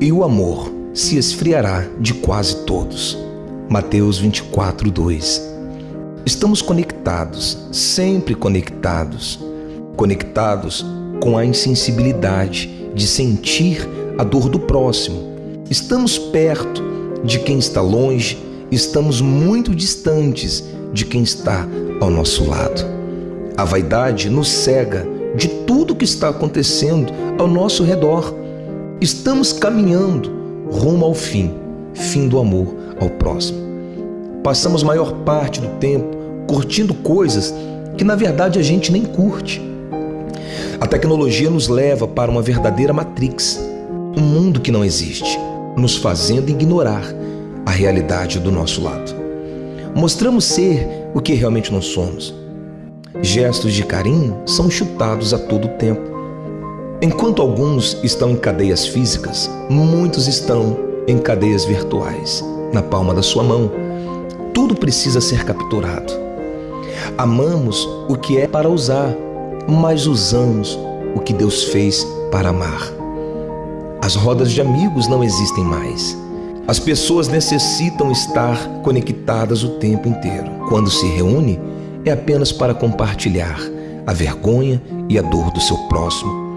e o amor se esfriará de quase todos. Mateus 24, 2. Estamos conectados, sempre conectados, conectados com a insensibilidade de sentir a dor do próximo. Estamos perto de quem está longe, estamos muito distantes de quem está ao nosso lado. A vaidade nos cega de tudo que está acontecendo ao nosso redor. Estamos caminhando rumo ao fim, fim do amor ao próximo. Passamos maior parte do tempo curtindo coisas que na verdade a gente nem curte. A tecnologia nos leva para uma verdadeira matrix, um mundo que não existe, nos fazendo ignorar a realidade do nosso lado. Mostramos ser o que realmente não somos. Gestos de carinho são chutados a todo tempo. Enquanto alguns estão em cadeias físicas, muitos estão em cadeias virtuais, na palma da sua mão. Tudo precisa ser capturado. Amamos o que é para usar, mas usamos o que Deus fez para amar. As rodas de amigos não existem mais. As pessoas necessitam estar conectadas o tempo inteiro. Quando se reúne, é apenas para compartilhar a vergonha e a dor do seu próximo.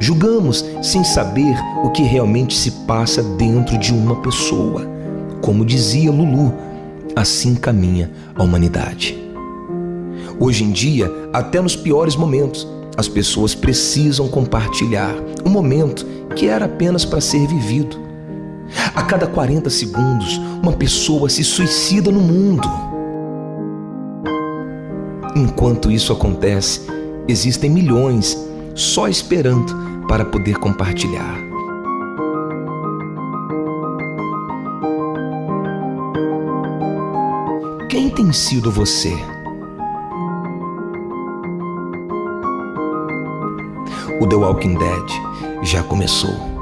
Julgamos sem saber o que realmente se passa dentro de uma pessoa. Como dizia Lulu, assim caminha a humanidade. Hoje em dia, até nos piores momentos, as pessoas precisam compartilhar um momento que era apenas para ser vivido a cada 40 segundos, uma pessoa se suicida no mundo. Enquanto isso acontece, existem milhões só esperando para poder compartilhar. Quem tem sido você? O The Walking Dead já começou.